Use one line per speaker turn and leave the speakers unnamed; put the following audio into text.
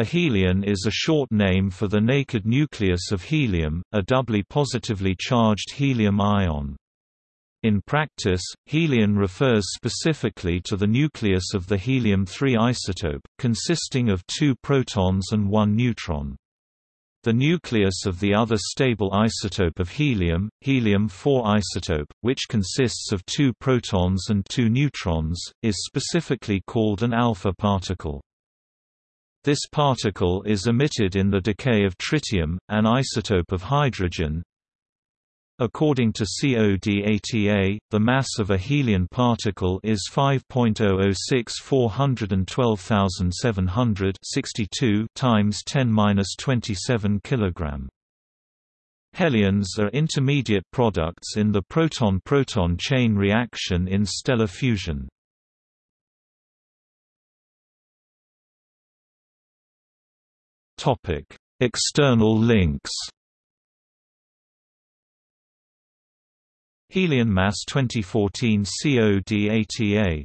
A helion is a short name for the naked nucleus of helium, a doubly positively charged helium ion. In practice, helion refers specifically to the nucleus of the helium-3 isotope, consisting of two protons and one neutron. The nucleus of the other stable isotope of helium, helium-4 isotope, which consists of two protons and two neutrons, is specifically called an alpha particle. This particle is emitted in the decay of tritium, an isotope of hydrogen, According to CODATA, the mass of a helium particle is 5.006 412700 times 10^-27 kg. Helions are intermediate products in the proton-proton chain reaction in stellar fusion. External links Helion Mass 2014 CODATA